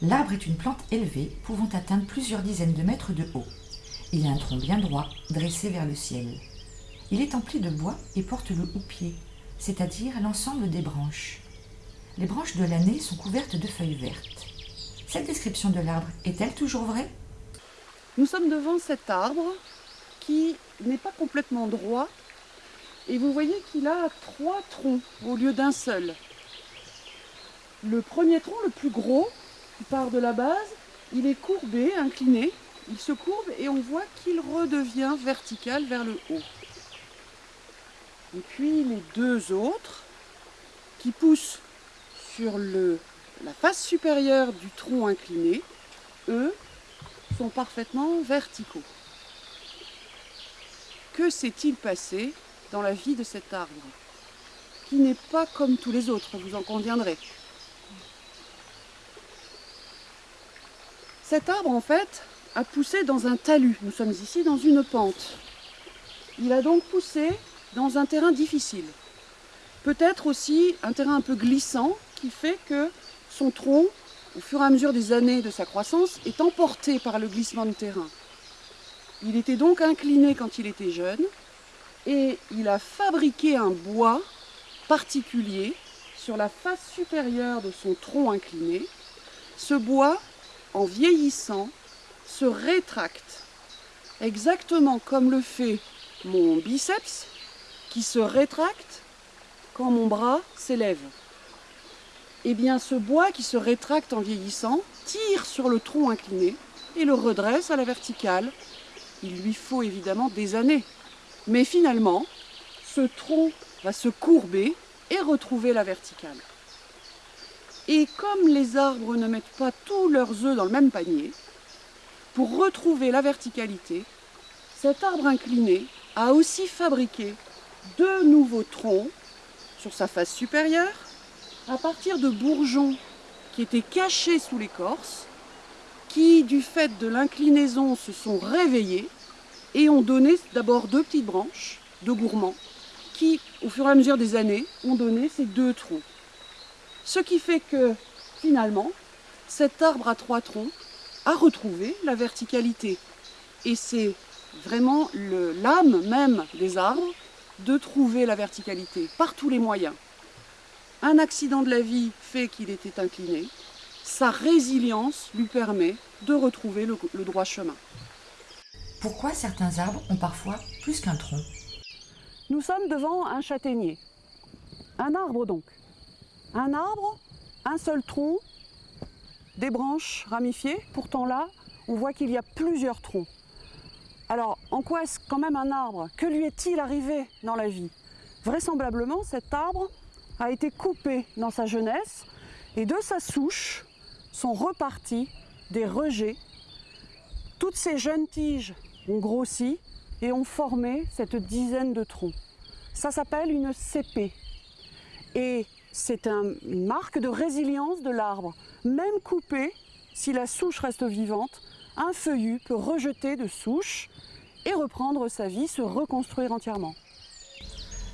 L'arbre est une plante élevée pouvant atteindre plusieurs dizaines de mètres de haut. Il a un tronc bien droit, dressé vers le ciel. Il est empli de bois et porte le houppier, c'est-à-dire l'ensemble des branches. Les branches de l'année sont couvertes de feuilles vertes. Cette description de l'arbre est-elle toujours vraie? Nous sommes devant cet arbre qui n'est pas complètement droit et vous voyez qu'il a trois troncs au lieu d'un seul. Le premier tronc, le plus gros, qui part de la base, il est courbé, incliné, il se courbe et on voit qu'il redevient vertical vers le haut. Et puis les deux autres qui poussent sur le, la face supérieure du tronc incliné, eux, sont parfaitement verticaux. Que s'est-il passé dans la vie de cet arbre, qui n'est pas comme tous les autres, vous en conviendrez? Cet arbre, en fait, a poussé dans un talus. Nous sommes ici dans une pente. Il a donc poussé dans un terrain difficile. Peut-être aussi un terrain un peu glissant qui fait que son tronc, au fur et à mesure des années de sa croissance, est emporté par le glissement de terrain. Il était donc incliné quand il était jeune et il a fabriqué un bois particulier sur la face supérieure de son tronc incliné. Ce bois, en vieillissant, se rétracte, exactement comme le fait mon biceps, qui se rétracte quand mon bras s'élève. Eh bien, ce bois qui se rétracte en vieillissant tire sur le tronc incliné et le redresse à la verticale. Il lui faut évidemment des années mais finalement, ce tronc va se courber et retrouver la verticale. Et comme les arbres ne mettent pas tous leurs œufs dans le même panier, pour retrouver la verticalité, cet arbre incliné a aussi fabriqué deux nouveaux troncs sur sa face supérieure à partir de bourgeons qui étaient cachés sous l'écorce, qui, du fait de l'inclinaison, se sont réveillés et ont donné d'abord deux petites branches de gourmands qui, au fur et à mesure des années, ont donné ces deux troncs. Ce qui fait que, finalement, cet arbre à trois troncs a retrouvé la verticalité. Et c'est vraiment l'âme même des arbres de trouver la verticalité par tous les moyens. Un accident de la vie fait qu'il était incliné, sa résilience lui permet de retrouver le, le droit chemin. Pourquoi certains arbres ont parfois plus qu'un tronc? Nous sommes devant un châtaignier. Un arbre donc. Un arbre, un seul tronc, des branches ramifiées. Pourtant là, on voit qu'il y a plusieurs troncs. Alors, en quoi est-ce quand même un arbre? Que lui est-il arrivé dans la vie? Vraisemblablement, cet arbre a été coupé dans sa jeunesse et de sa souche sont repartis des rejets. Toutes ces jeunes tiges ont grossi et ont formé cette dizaine de troncs. Ça s'appelle une CP. Et c'est une marque de résilience de l'arbre. Même coupé, si la souche reste vivante, un feuillu peut rejeter de souche et reprendre sa vie, se reconstruire entièrement.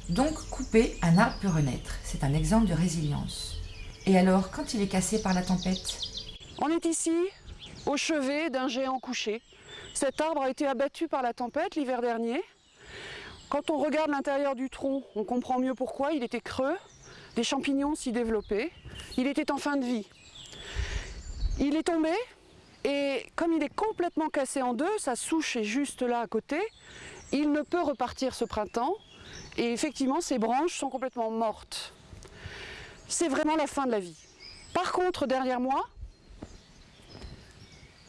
Donc coupé, un arbre peut renaître. C'est un exemple de résilience. Et alors, quand il est cassé par la tempête? On est ici, au chevet d'un géant couché. Cet arbre a été abattu par la tempête l'hiver dernier. Quand on regarde l'intérieur du tronc, on comprend mieux pourquoi. Il était creux, des champignons s'y développaient. Il était en fin de vie. Il est tombé et comme il est complètement cassé en deux, sa souche est juste là à côté, il ne peut repartir ce printemps et effectivement ses branches sont complètement mortes. C'est vraiment la fin de la vie. Par contre, derrière moi,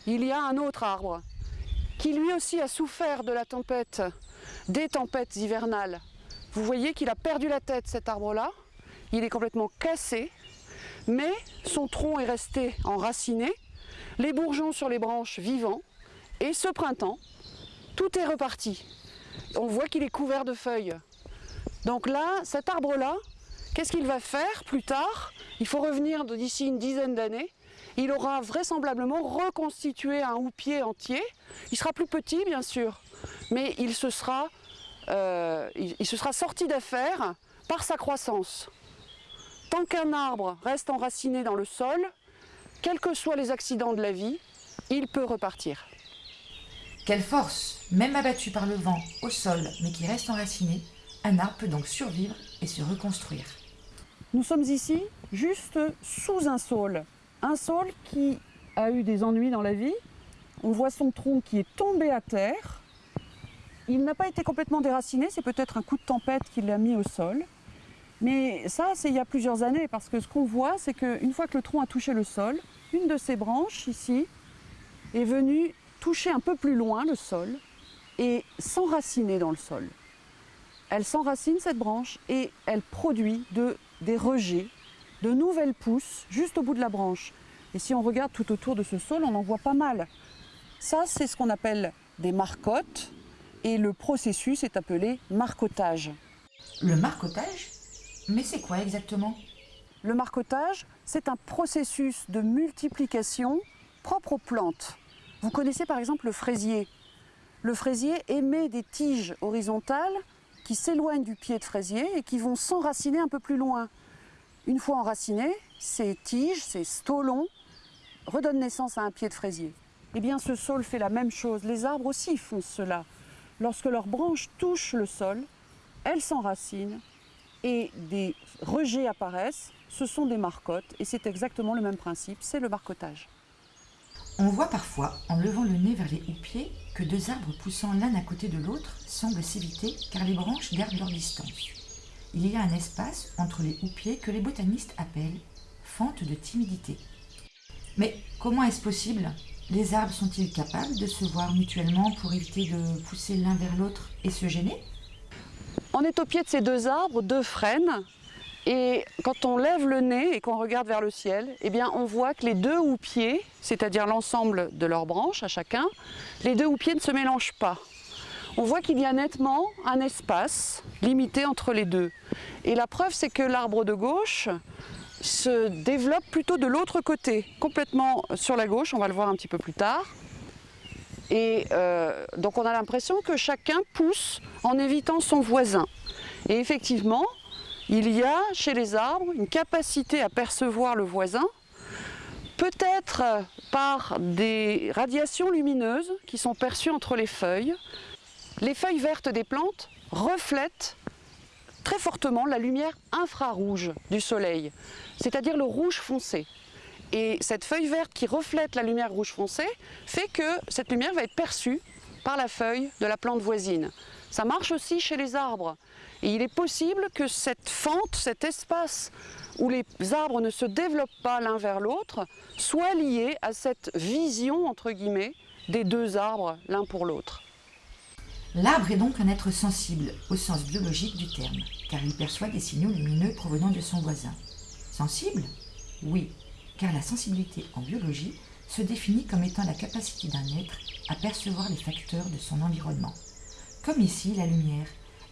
il y a un autre arbre qui lui aussi a souffert de la tempête, des tempêtes hivernales. Vous voyez qu'il a perdu la tête cet arbre-là, il est complètement cassé, mais son tronc est resté enraciné, les bourgeons sur les branches vivants, et ce printemps, tout est reparti. On voit qu'il est couvert de feuilles. Donc là, cet arbre-là, qu'est-ce qu'il va faire plus tard? Il faut revenir d'ici une dizaine d'années il aura vraisemblablement reconstitué un houppier entier. Il sera plus petit, bien sûr, mais il se sera, euh, il, se sera sorti d'affaire par sa croissance. Tant qu'un arbre reste enraciné dans le sol, quels que soient les accidents de la vie, il peut repartir. Quelle force Même abattu par le vent, au sol, mais qui reste enraciné, un arbre peut donc survivre et se reconstruire. Nous sommes ici juste sous un saule. Un saule qui a eu des ennuis dans la vie. On voit son tronc qui est tombé à terre. Il n'a pas été complètement déraciné, c'est peut-être un coup de tempête qui l'a mis au sol. Mais ça, c'est il y a plusieurs années, parce que ce qu'on voit, c'est qu'une fois que le tronc a touché le sol, une de ses branches, ici, est venue toucher un peu plus loin le sol et s'enraciner dans le sol. Elle s'enracine, cette branche, et elle produit de, des rejets, de nouvelles pousses, juste au bout de la branche. Et si on regarde tout autour de ce sol, on en voit pas mal. Ça, c'est ce qu'on appelle des marcottes, et le processus est appelé marcotage. Le marcotage Mais c'est quoi exactement? Le marcotage, c'est un processus de multiplication propre aux plantes. Vous connaissez par exemple le fraisier. Le fraisier émet des tiges horizontales qui s'éloignent du pied de fraisier et qui vont s'enraciner un peu plus loin. Une fois enracinés, ces tiges, ces stolons, redonnent naissance à un pied de fraisier. Eh bien, ce sol fait la même chose. Les arbres aussi font cela. Lorsque leurs branches touchent le sol, elles s'enracinent et des rejets apparaissent. Ce sont des marcottes et c'est exactement le même principe, c'est le marcotage. On voit parfois, en levant le nez vers les houppiers, que deux arbres poussant l'un à côté de l'autre semblent s'éviter car les branches gardent leur distance. Il y a un espace entre les houppiers que les botanistes appellent fente de timidité. Mais comment est-ce possible? Les arbres sont-ils capables de se voir mutuellement pour éviter de pousser l'un vers l'autre et se gêner? On est au pied de ces deux arbres, deux frênes, et quand on lève le nez et qu'on regarde vers le ciel, eh on voit que les deux houppiers, c'est-à-dire l'ensemble de leurs branches à chacun, les deux houppiers ne se mélangent pas. On voit qu'il y a nettement un espace limité entre les deux. Et la preuve, c'est que l'arbre de gauche se développe plutôt de l'autre côté, complètement sur la gauche, on va le voir un petit peu plus tard. Et euh, donc on a l'impression que chacun pousse en évitant son voisin. Et effectivement, il y a chez les arbres une capacité à percevoir le voisin, peut-être par des radiations lumineuses qui sont perçues entre les feuilles. Les feuilles vertes des plantes reflètent très fortement la lumière infrarouge du soleil, c'est-à-dire le rouge foncé. Et cette feuille verte qui reflète la lumière rouge foncé fait que cette lumière va être perçue par la feuille de la plante voisine. Ça marche aussi chez les arbres. Et il est possible que cette fente, cet espace où les arbres ne se développent pas l'un vers l'autre, soit lié à cette vision, entre guillemets, des deux arbres l'un pour l'autre. L'arbre est donc un être sensible, au sens biologique du terme, car il perçoit des signaux lumineux provenant de son voisin. Sensible? Oui, car la sensibilité en biologie se définit comme étant la capacité d'un être à percevoir les facteurs de son environnement comme ici la lumière,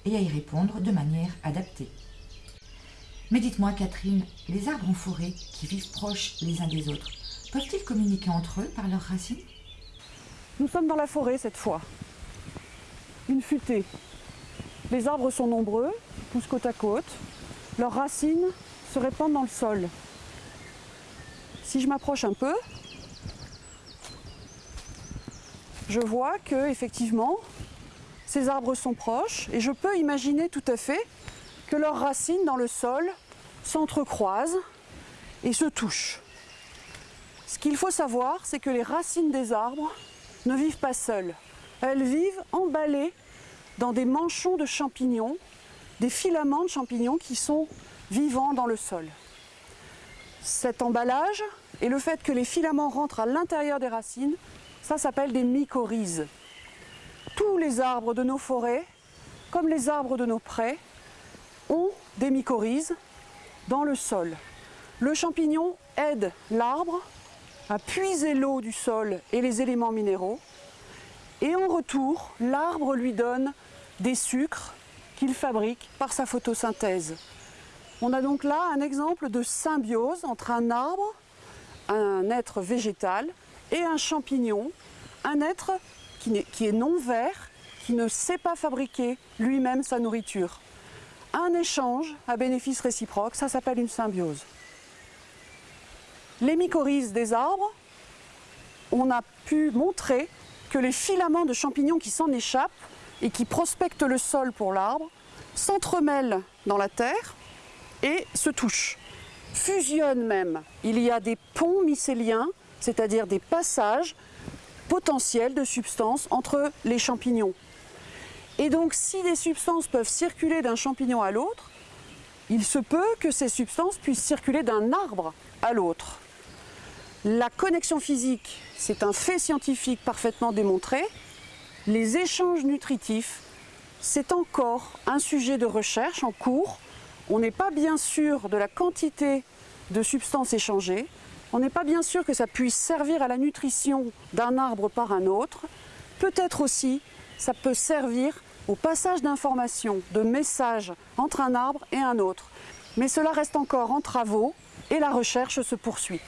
et à y répondre de manière adaptée. Mais dites-moi Catherine, les arbres en forêt qui vivent proches les uns des autres, peuvent-ils communiquer entre eux par leurs racines? Nous sommes dans la forêt cette fois. Une futée. Les arbres sont nombreux, poussent côte à côte. Leurs racines se répandent dans le sol. Si je m'approche un peu, je vois que effectivement ces arbres sont proches et je peux imaginer tout à fait que leurs racines dans le sol s'entrecroisent et se touchent. Ce qu'il faut savoir, c'est que les racines des arbres ne vivent pas seules. Elles vivent emballées dans des manchons de champignons, des filaments de champignons qui sont vivants dans le sol. Cet emballage et le fait que les filaments rentrent à l'intérieur des racines, ça s'appelle des mycorhizes tous les arbres de nos forêts, comme les arbres de nos prés, ont des mycorhizes dans le sol. Le champignon aide l'arbre à puiser l'eau du sol et les éléments minéraux. Et en retour, l'arbre lui donne des sucres qu'il fabrique par sa photosynthèse. On a donc là un exemple de symbiose entre un arbre, un être végétal, et un champignon, un être qui, est non vert, qui ne sait pas fabriquer lui-même sa nourriture. Un échange à bénéfice réciproque, ça s'appelle une symbiose. les mycorhizes des arbres, on a pu montrer que les filaments de champignons qui s'en échappent et qui prospectent le sol pour l'arbre s'entremêlent dans la terre et se touchent, fusionnent même. Il y a des ponts mycéliens, c'est-à-dire des passages potentiels de substances entre les champignons. Et donc si des substances peuvent circuler d'un champignon à l'autre, il se peut que ces substances puissent circuler d'un arbre à l'autre. La connexion physique, c'est un fait scientifique parfaitement démontré. Les échanges nutritifs, c'est encore un sujet de recherche en cours. On n'est pas bien sûr de la quantité de substances échangées. On n'est pas bien sûr que ça puisse servir à la nutrition d'un arbre par un autre. Peut-être aussi, ça peut servir au passage d'informations, de messages entre un arbre et un autre. Mais cela reste encore en travaux et la recherche se poursuit.